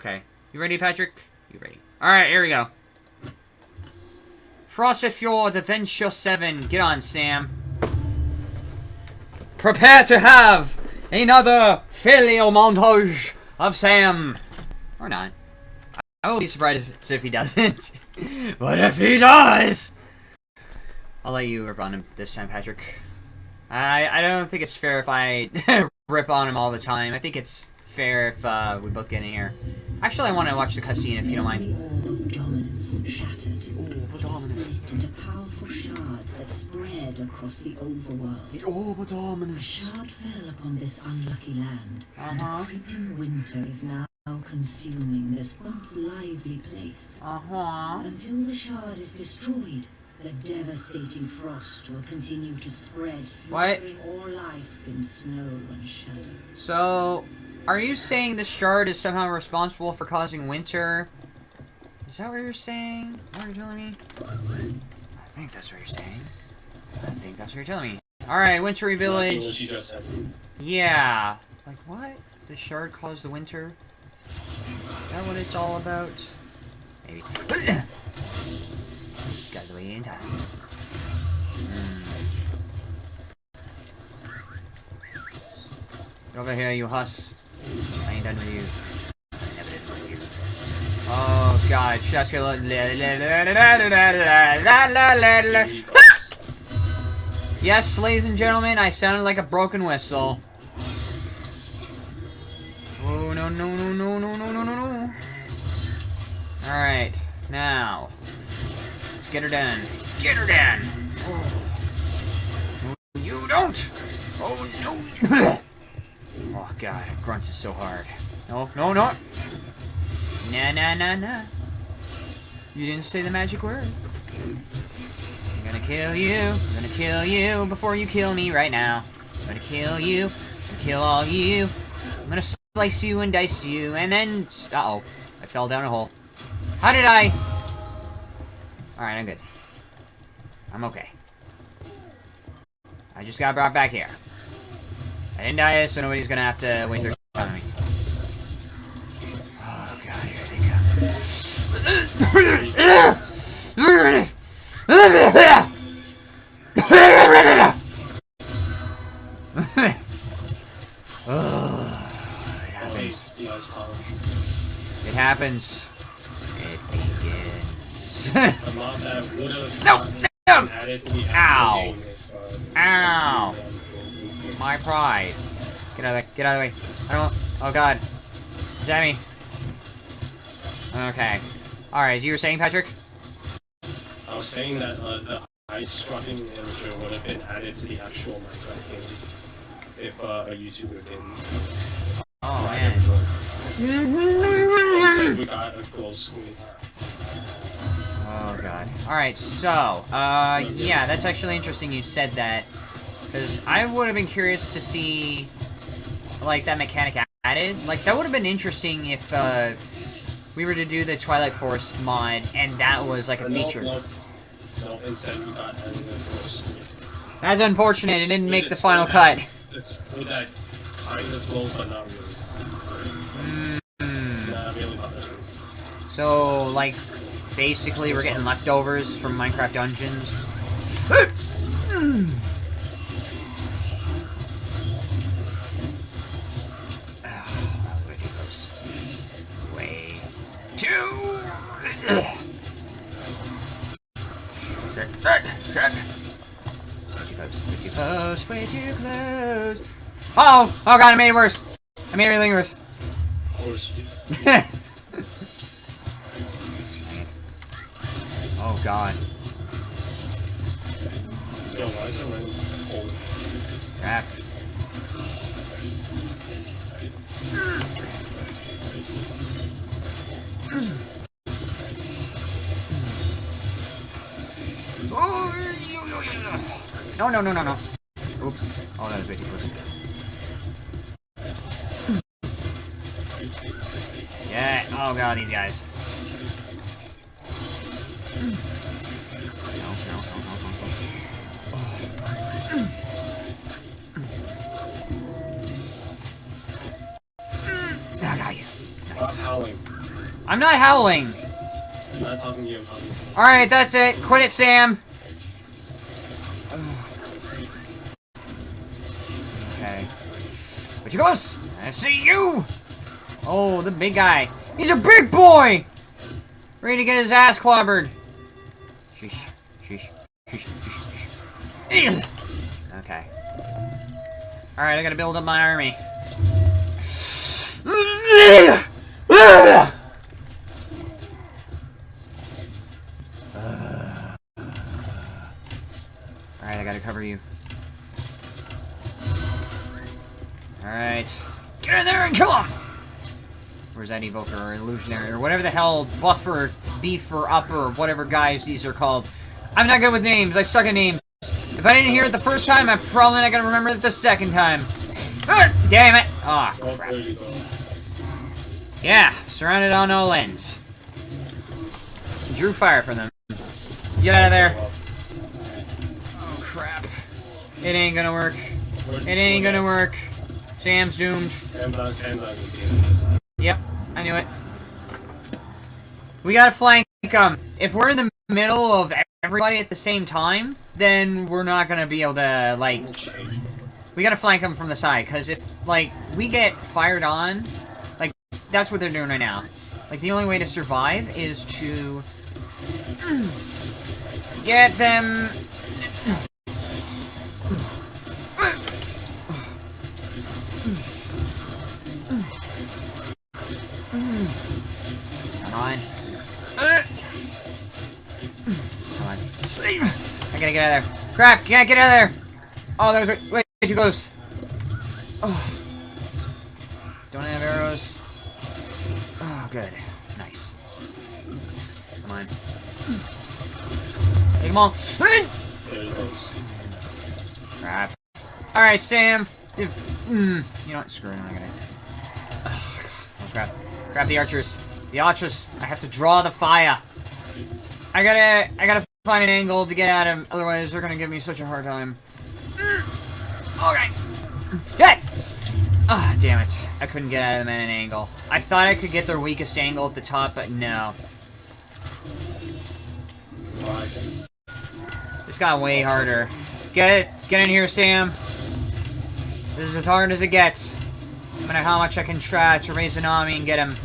Okay. You ready, Patrick? You ready? Alright, here we go. Frosted Fjord Adventure 7. Get on, Sam. Prepare to have another filial montage of Sam. Or not. I will be surprised if, if he doesn't. but if he does? I'll let you rip on him this time, Patrick. I I don't think it's fair if I rip on him all the time. I think it's fair if uh, we both get in here. Actually, I want to watch the cutscene if you don't mind. The orb of dominance shattered. The orb of dominance. Split into powerful shards that spread across the overworld. The orb of A dominance. shard fell upon this unlucky land, and Uh-huh. a creeping winter is now consuming this once lively place. Uh-huh. Until the shard is destroyed, the devastating frost will continue to spread, What? smothering all life in snow and shadow. So, are you saying this shard is somehow responsible for causing winter? Is that what you're saying? Is that what you're telling me? I think that's what you're saying. I think that's what you're telling me. Alright, Wintry Village. What you just said. Yeah. Like, what? The shard caused the winter? Is that what it's all about? Maybe. Got the way in time. Hmm. Get over here, you huss. I ain't done with you. Oh god, gonna Yes, ladies and gentlemen, I sounded like a broken whistle. Oh no no no no no no no no no. Alright, now. Let's get her done. Get her done! Oh. You don't! Oh no! god, grunt is so hard. No, no, no! Nah, nah, nah, nah. You didn't say the magic word. I'm gonna kill you. I'm gonna kill you before you kill me right now. I'm gonna kill you. I'm gonna kill all you. I'm gonna slice you and dice you, and then... Uh-oh. I fell down a hole. How did I... Alright, I'm good. I'm okay. I just got brought back here. I didn't die, so nobody's gonna have to waste their time on me. Oh god, here they come. oh, it happens. Face the ice tolerance. It happens. It begins. A mod that would have No, no. added to the Ow. actual game if, uh, Ow. My pride. Get out of the get out of the way. I don't oh god. Jamie. Okay. Alright, you were saying, Patrick? I was saying that uh, the ice scrubbing imager would have been added to the actual Minecraft game if uh, a YouTuber didn't. Oh man. Instead, we got a glow squid. Oh god. Alright, so, uh, yeah, that's actually interesting you said that. Because I would have been curious to see, like, that mechanic added. Like, that would have been interesting if, uh, we were to do the Twilight Forest mod, and that was, like, a No, feature. No, no, instead we got added the glow squid. That's unfortunate, it didn't make the final cut. It's that kind of but not really. Mm. Not really not that good. So, like, basically we're getting leftovers from Minecraft Dungeons. shit, shit. Way too close, way too close, way too close. Oh! Oh god, I made it worse! I made everything worse. Oh god. Yo, oh, no, no, no, no, no. Oops. Oh, that way too close. yeah. Oh, God, these guys. Oh, howling. I'm not howling. I'm not talking to you, I'm talking to you. Alright, that's it. Quit it, Sam. Okay. But you close. I see you. Oh, the big guy. He's a big boy. Ready to get his ass clobbered. Sheesh. Sheesh. Sheesh. Sheesh. Sheesh. Okay. Alright, I gotta build up my army. Alright, I gotta cover you. Alright. Get in there and kill him! Where's that evoker or illusionary or whatever the hell buffer, beef or upper whatever guys these are called. I'm not good with names. I suck at names. If I didn't hear it the first time, I'm probably not gonna remember it the second time. Ah, damn it! Aw, Oh, crap. Yeah, surrounded on all ends. Drew fire from them. Get out of there. Oh, crap. It ain't gonna work. It ain't gonna work. Sam's doomed. Yep, I knew it. We gotta flank them. If we're in the middle of everybody at the same time, then we're not gonna be able to, like, we gotta flank them from the side, because if, like, we get fired on, like, that's what they're doing right now. Like, the only way to survive is to get them... Come on. Come on. I gotta get out of there. Crap, can't get out of there! Oh, that was way, way too close. Oh. Don't have arrows. Oh, good. Nice. Come on. Take them all. Crap. Alright, Sam. If, mm, you know what? Screw it. I'm gonna. Oh, crap. The archers. The archers. I have to draw the fire. I gotta. I gotta find an angle to get at him. Otherwise, they're gonna give me such a hard time. Okay. Good. Ah, damn it. I couldn't get at them at an angle. I thought I could get their weakest angle at the top, but no. This got way harder. Get get in here, Sam. This is as hard as it gets. No matter how much I can try to raise an army and get him.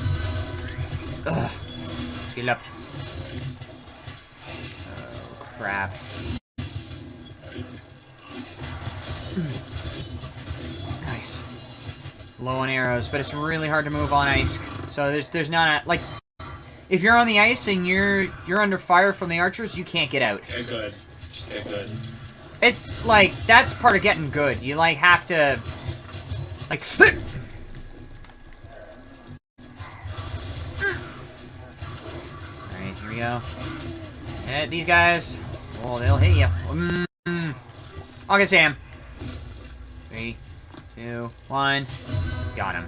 Ugh. Heal up. Oh, crap. Hmm. Nice. Low on arrows, but it's really hard to move on ice. So there's there's not a like if you're on the ice and you're you're under fire from the archers, you can't get out. Get good. Good. It's like that's part of getting good. You like have to like Alright, here we go. Hit these guys. Oh, they'll hit you. Mm. Okay, Sam. Three, two, one. Got him.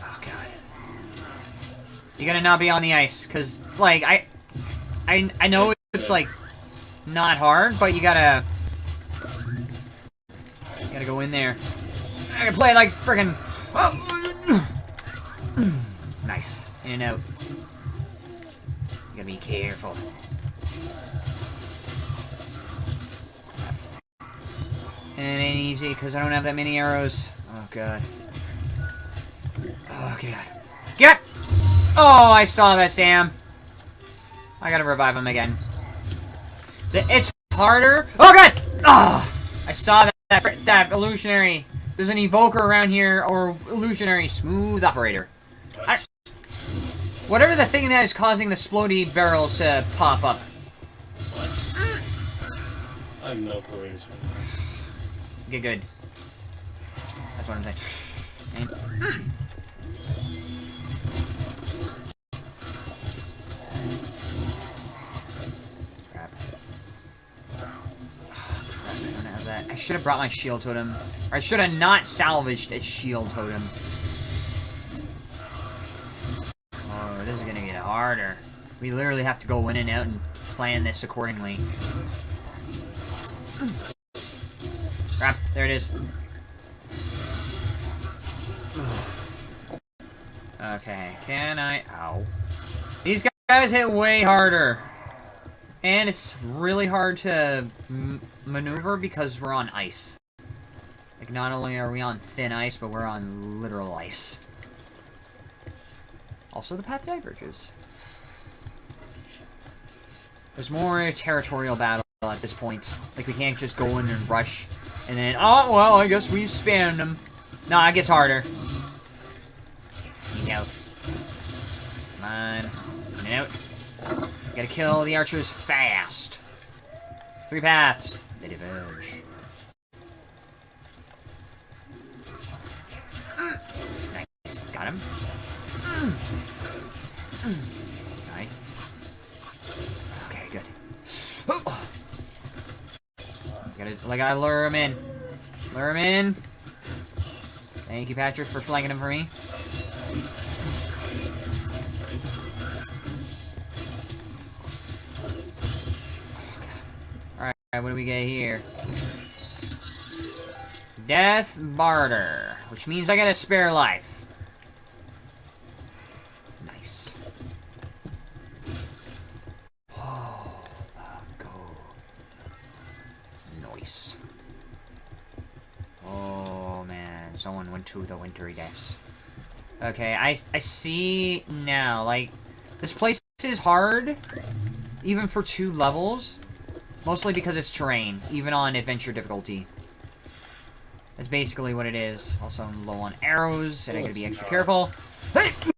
Oh god. You gotta not be on the ice, cause like I, I, I know it's like not hard, but you gotta, you gotta go in there. I can play like friggin' oh. nice in and out. You gotta be careful. And it ain't easy because I don't have that many arrows. Oh god. Oh god. Get! Oh, I saw that, Sam. I gotta revive him again. The, it's harder. Oh god! Oh, I saw that, that that illusionary. There's an evoker around here, or illusionary smooth operator. I, whatever the thing that is causing the splody barrels to pop up. What? I have no clue. Get good. That's what I'm saying. And- should have brought my shield totem. Or I should have not salvaged a shield totem. Oh, this is gonna get harder. We literally have to go in and out and plan this accordingly. Crap, there it is. Okay, can I... Ow. These guys hit way harder. And it's really hard to maneuver because we're on ice. Like, not only are we on thin ice, but we're on literal ice. Also, the path diverges. There's more territorial battle at this point. Like, we can't just go in and rush, and then, oh, well, I guess we spanned them. No, it gets harder. Need out. Come on. Get out. Gotta kill the archers fast. Three paths. They diverge. Nice. Got him. Nice. Okay, good. Gotta, like, I lure him in. Lure him in. Thank you, Patrick, for flanking him for me. Alright, what do we get here? Death Barter, which means I get a spare life. Nice. Oh, go. Nice. Oh, man. Someone went to the wintry depths. Okay, I, I see now, like, this place is hard, even for two levels, mostly because it's terrain, even on adventure difficulty. That's basically what it is. Also, I'm low on arrows, and I gotta be extra careful. Oh,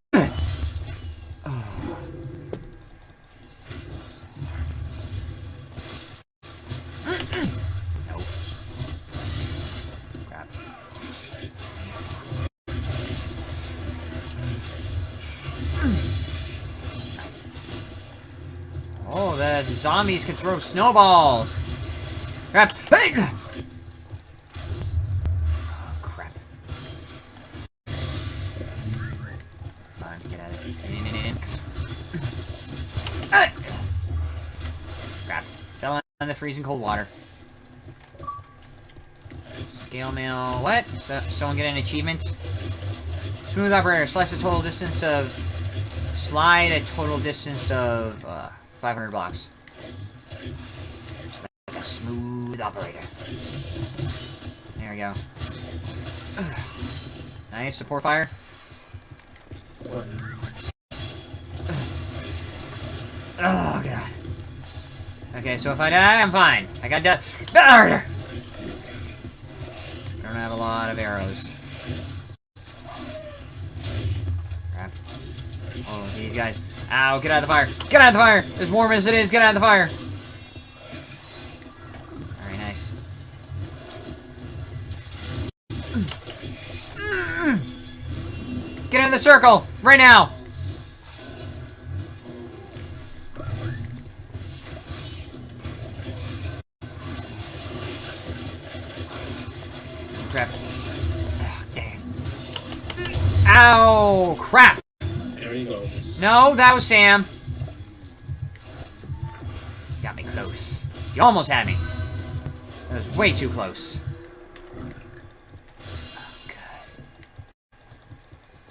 zombies can throw snowballs! Crap! Hey! on the freezing cold water. Scale mail. What? So, someone get an achievement? Smooth operator. Slice a total distance of... Slide a total distance of... Uh, 500 blocks. Smooth operator. There we go. Nice. Support fire. Oh, God. Okay, so if I die, I'm fine. I got ah, death. I don't have a lot of arrows. Crap. Oh, these guys. Ow, get out of the fire. Get out of the fire! As warm as it is, get out of the fire! Get in the circle! Right now! crap. Oh, damn. Ow! Crap! There he goes. No, that was Sam. Got me close. You almost had me. That was way too close.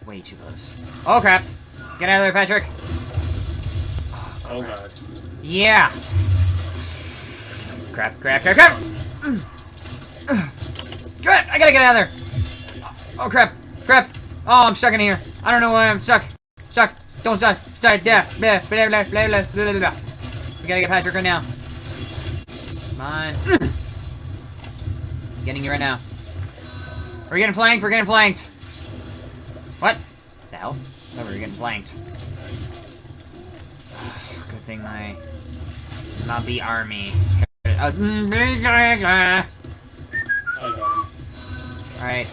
Way too close. Oh, crap. Get out of there, Patrick. Oh, oh God. Yeah. Crap, crap, crap, crap! Crap! I gotta get out of there! Oh, crap! Crap! Oh, I'm stuck in here. I don't know why I'm stuck. Stuck. Don't stop. Start. Yeah. Blah, blah, blah, blah, blah, blah, blah. We gotta get Patrick right now. Come on. getting you right now. We're getting flanked. We're getting flanked. What? The hell? Oh, we're getting flanked. Good thing my Mobby army. Alright.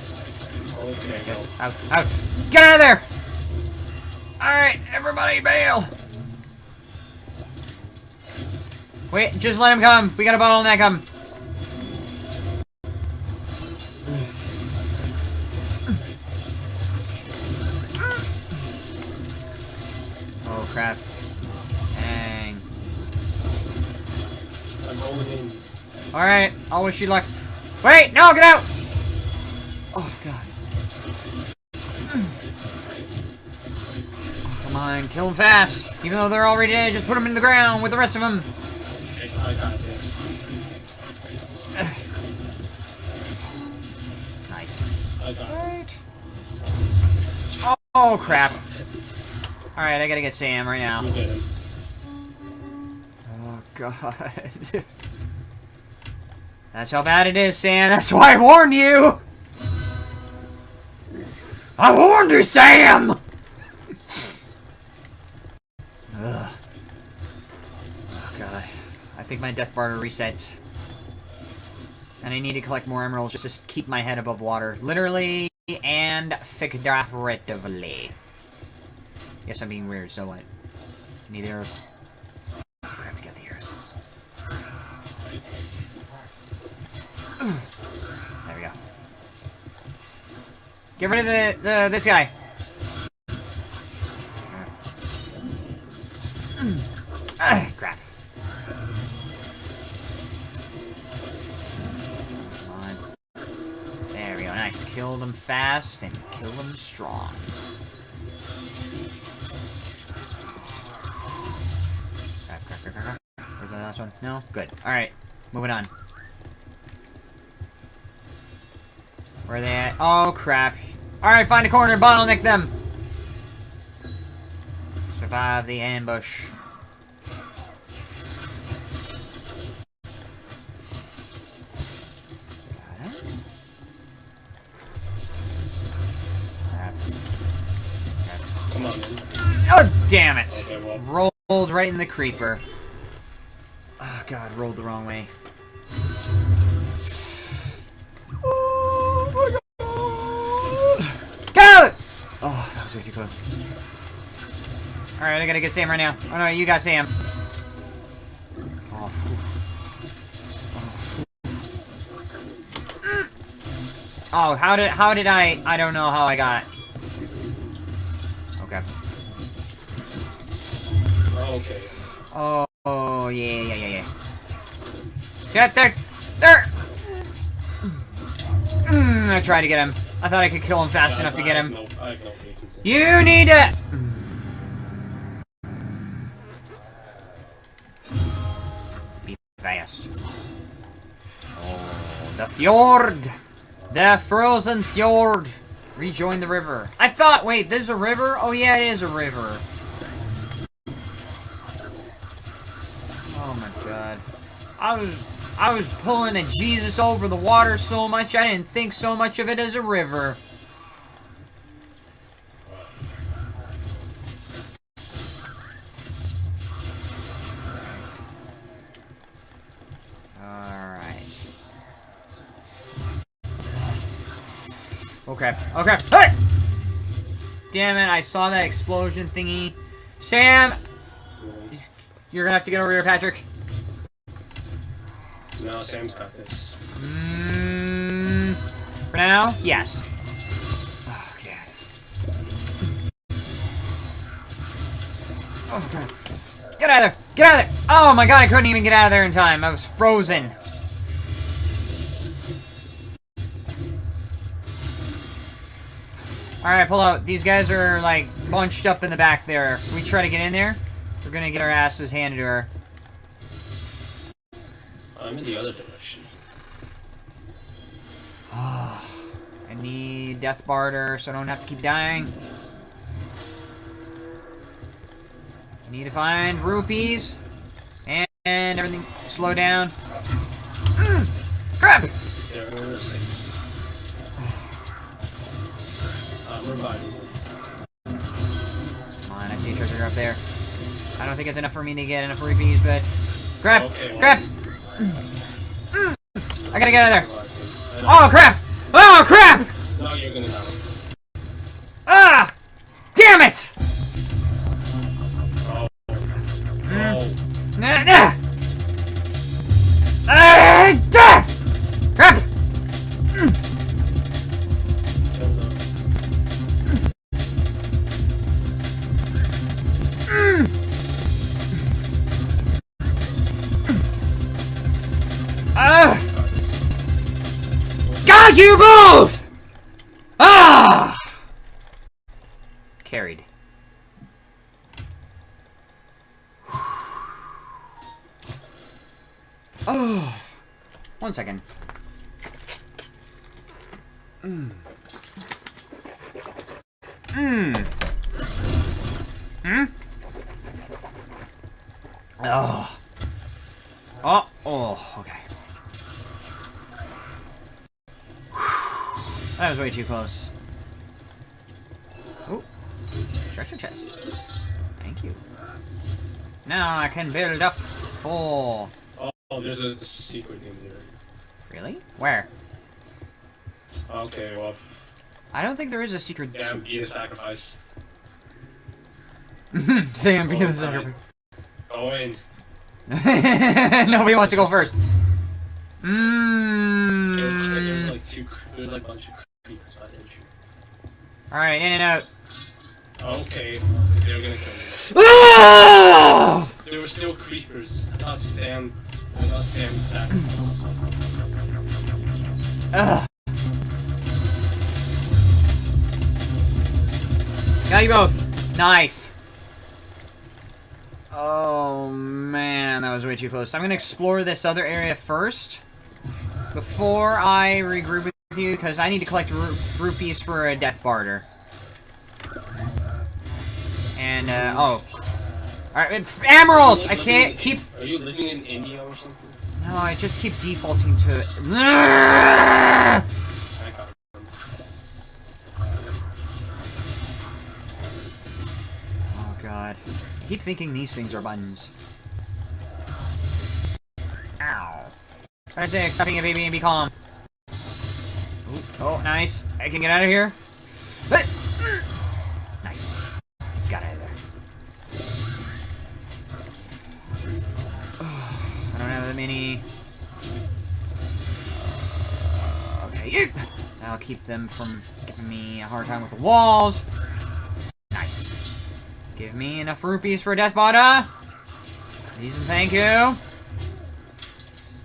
Okay. Out, out. Get out of there! Alright, everybody bail! Wait, just let him come. We got a bottleneck him. Alright, I'll wish you luck. Wait, no, get out! Oh, God. Oh, come on, kill them fast. Even though they're already dead, just put them in the ground with the rest of them. I, I. Nice. I got it. Oh, crap. Alright, I gotta get Sam right now. Oh, God. That's how bad it is, Sam. That's why I warned you! I warned you, Sam! Ugh. Oh, God. I think my death bar resets. And I need to collect more emeralds just to keep my head above water. Literally and figuratively. Yes, I'm being weird, so what? Need arrows. Oh, crap, got the There we go. Get rid of the, the this guy. Ah, crap. There we go. Nice. Kill them fast and kill them strong. Crap, crap, crap, crap. Where's the last one? No? Good. Alright. Moving on. Where are they at? Oh, crap. Alright, find a corner, and bottleneck them! Survive the ambush. Got it. Crap. Crap. Come on, man. Oh, damn it! Okay, well. Rolled right in the creeper. Oh, God, rolled the wrong way. That was way too close. Alright, I gotta get Sam right now. Oh, no, you got Sam. Oh. Oh. Oh, how did, how did I, I don't know how I got. Okay. Okay. Oh, oh, yeah, yeah, yeah, yeah. Get there! There! Mm, I tried to get him. I thought I could kill him fast I- enough to get him. No, I have no patience. You need it! Be fast. Oh, the fjord! The frozen fjord! Rejoin the river. I thought, wait, there's a river? Oh yeah, it is a river. Oh my god. I was I was pulling a Jesus over the water so much I didn't think so much of it as a river. Okay, okay. Hey! Damn it, I saw that explosion thingy. Sam! You're gonna have to get over here, Patrick. No, Sam's got this. Mm, for now, yes. Oh, God. Oh, God. Get out of there! Get out of there! Oh, my God, I couldn't even get out of there in time. I was frozen. Alright, pull out. These guys are, like, bunched up in the back there. We try to get in there, we're gonna get our asses handed to her. I'm in the other direction. I need Death Barter so I don't have to keep dying. I need to find rupees. And, and everything slow down. Mm, crap! I'm. Come on, I see a treasure up there. I don't think it's enough for me to get enough rupees, but... Crap! Okay, Crap! I gotta get out of there. Oh, crap! Oh, crap! No, Fuck you both! Ah! Carried. Oh, one second. Mm. Too close. Oh, treasure chest. Thank you. Now I can build up for... Oh, there's a secret in here. Really? Where? Okay, well, I don't think there is a secret... damn, be the sacrifice. Sam, be Oh, the sacrifice. Go in. Nobody wants to go first. There's, there's Mmm. like two, there's like a hmm. bunch of creepers, I think. Alright, in and out. Okay, they're gonna kill Ah! There were still creepers, not Sam, not Sam. Ugh. Got you both. Nice. Oh man, that was way too close. I'm gonna explore this other area first before I regroup with you because I need to collect ru rupees for a death barter. And uh, oh, all right, emeralds. I can't keep. Are you living in India or something? No, I just keep defaulting to it. I. Oh god. I keep thinking these things are buttons. Ow. Try to stop being a baby and be calm. Oh, nice. I can get out of here. Nice. Got out of there. I don't have that many. Uh, okay. I'll keep them from giving me a hard time with the walls. Nice. Give me enough rupees for a death bada. Please and thank you.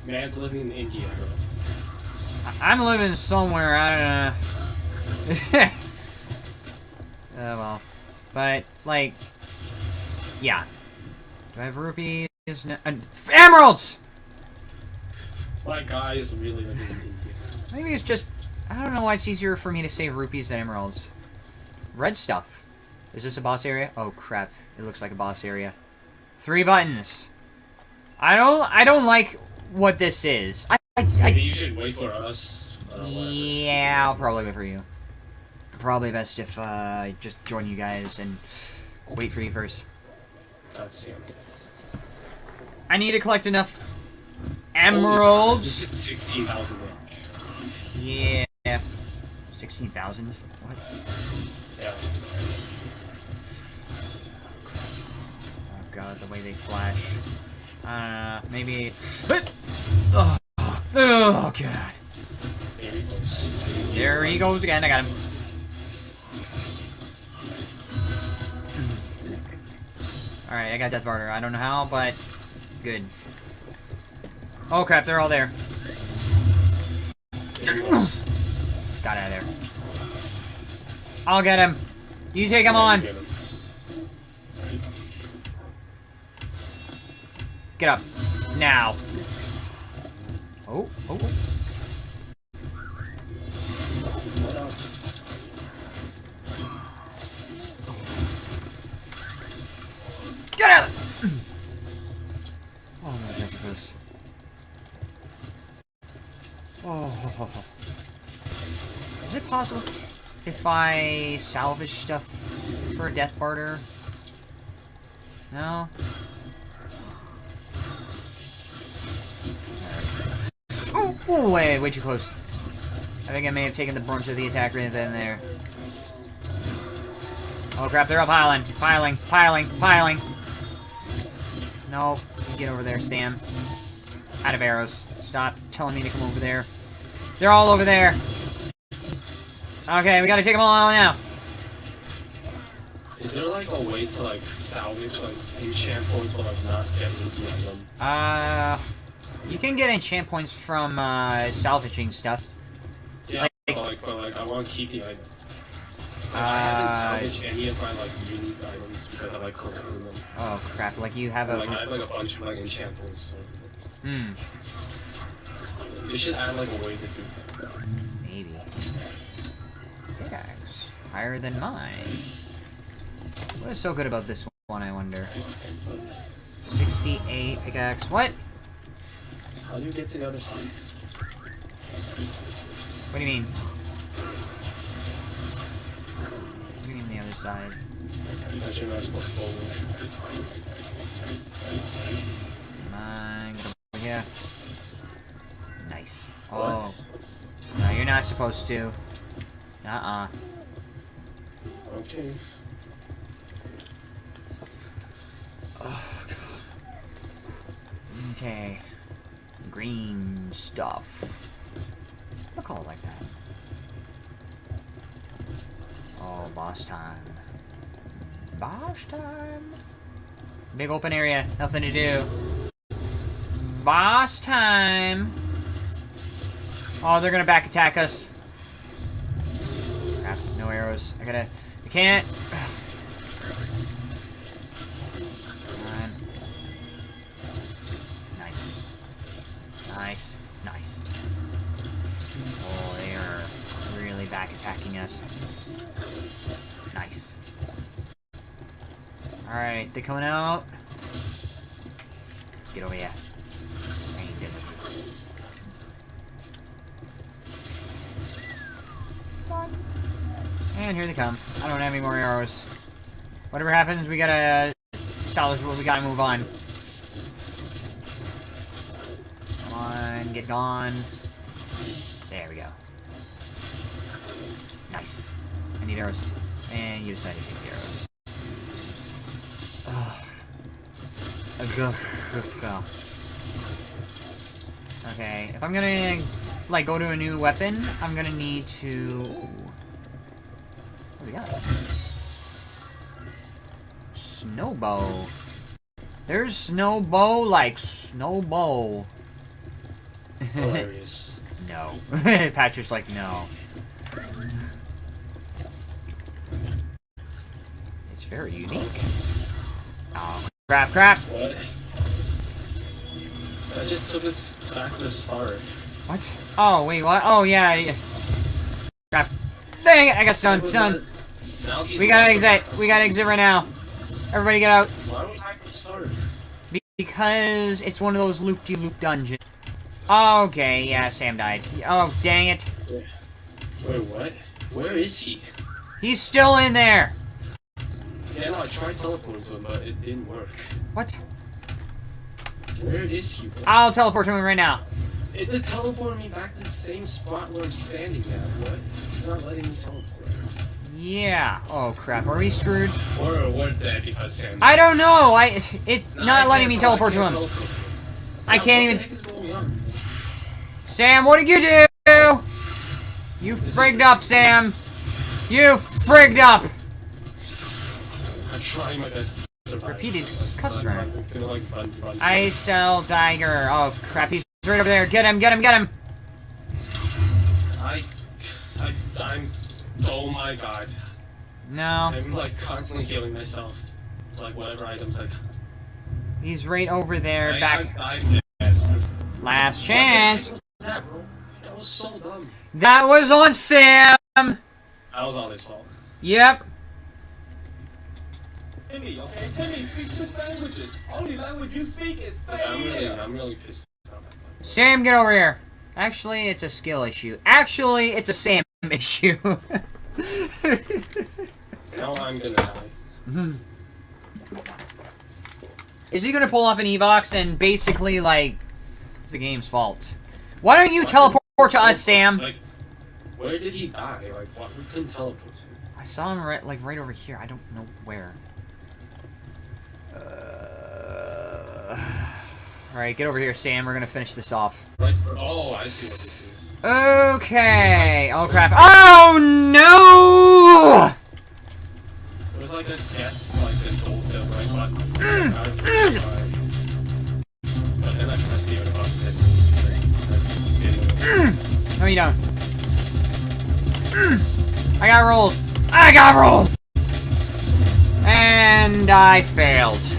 Living in India, I'm living somewhere, I don't know. oh well. But, like, yeah. Do I have rupees? No, uh, emeralds! My guy is really living in India. Maybe it's just, I don't know why it's easier for me to save rupees than emeralds. Red stuff. Is this a boss area? Oh crap, it looks like a boss area. Three buttons. I don't, I don't like what this is. I, I, I Maybe you should wait for us. Uh. Yeah, I'll probably wait for you. Probably best if uh, I just join you guys and wait for you first. That's him. I need to collect enough emeralds. Sixteen thousand Yeah. 16,000? What? Yeah. Oh god, the way they flash. Uh, maybe... Oh, oh god. There he goes. Again, I got him. Alright, I got Death Barter. I don't know how, but good. Oh crap, they're all there. Got out of there. I'll get him. You take him on. Get up. Now. Oh, oh, oh. Get out! Oh, thank you this. Oh. Is it possible if I salvage stuff for a death barter? No? Oh, oh, wait, way too close. I think I may have taken the brunt of the attack right then and there. Oh crap, they're all piling, piling, piling, piling. No, get over there, Sam. Out of arrows. Stop telling me to come over there. They're all over there. Okay, we gotta take them all out now. Is there like a way to like salvage like enchant points but like not get ruby on them? Uh, you can get enchant points from uh, salvaging stuff. Yeah, Like- but like, but like I want to keep the item. Like, I Uh, haven't salvaged any of my like unique items because I like collecting them. Oh crap! Like you have a Like I have like a bunch of like enchant points. So. Hmm. You should add like a way to do that. Maybe. Pickaxe. Higher than mine. What is so good about this one, I wonder? 68 pickaxe. What? How do you get to the other side? What do you mean? What do you mean the other side? Because you're not supposed to go over. Come on, get over here. Nice. Oh. What? Oh. No, you're not supposed to. Uh-uh. Okay. Oh, God. Okay. Green stuff. I'll call it like that. Oh, boss time. Boss time. Big open area. Nothing to do. Boss time. Oh, they're gonna back attack us. Crap, no arrows. I gotta... I can't... back attacking us. Nice. Alright, they're coming out. Get over here. And here they come. I don't have any more arrows. Whatever happens, we gotta uh, salvage what we gotta move on. Come on, get gone. There we go. Need arrows. And you decided to take the arrows. Ugh. Ugh. Ugh. Okay, if I'm gonna, like, go to a new weapon, I'm gonna need to... What do we got? Snowbow. There's snowbow like snowbow. Hilarious. no. Patrick's like, no. Very unique. Oh, crap, crap. What? That just took us back to the start. What? Oh, wait, what? Oh, yeah. yeah. Crap. Dang it, I got stunned, stunned. We gotta exit. We gotta exit right now. Everybody get out. Why are we back to start? Because it's one of those loop-de-loop dungeons. Okay, yeah, Sam died. Oh, dang it. Wait, what? Where is he? He's still in there. Yeah, no, I tried teleporting to him, but it didn't work. What? Where is he? I'll teleport to him right now. It just teleported me back to the same spot where I'm standing at. What? It's not letting me teleport. Yeah. Oh, crap. Are we screwed? Or what dead because Sam. I don't know. I It's No, I not letting me tele- teleport to him. teleport. I Yeah, can't what even- the heck is going on? Sam, what did you do? You frigged up, Sam. You frigged up. I'm trying my best to. Repeated customer. I'm gonna like run, run. I sell Tiger. Oh, crap. He's right over there. Get him, get him, get him. I, I, I'm. Oh my god. No. I'm like constantly healing myself. Like whatever items I. He's right over there. I, Back. I, dead. Last chance. What the heck was that? That was so dumb. That was on Sam. That was all his fault. Yep. Timmy, okay? Timmy speaks six languages. Only language you speak is I'm really. I'm really pissed off. Sam, get over here. Actually, it's a skill issue. Actually, it's a Sam issue. Now I'm gonna die. Is he gonna pull off an Evox and basically, like, it's the game's fault? Why don't you teleport to us, Sam? Like, where did he die? Like, what? We couldn't teleport to. I saw him right, like, right over here. I don't know where. Uh... Alright, get over here, Sam. We're gonna finish this off. Like, oh, I see what this is. Okay. Oh, crap. Oh, no! It was like a guess, like the gold, the right button. I was really trying. But then I pressed the other button. and it didn't work. No, you don't. Mm. I got rolls. I got rolls! And I failed.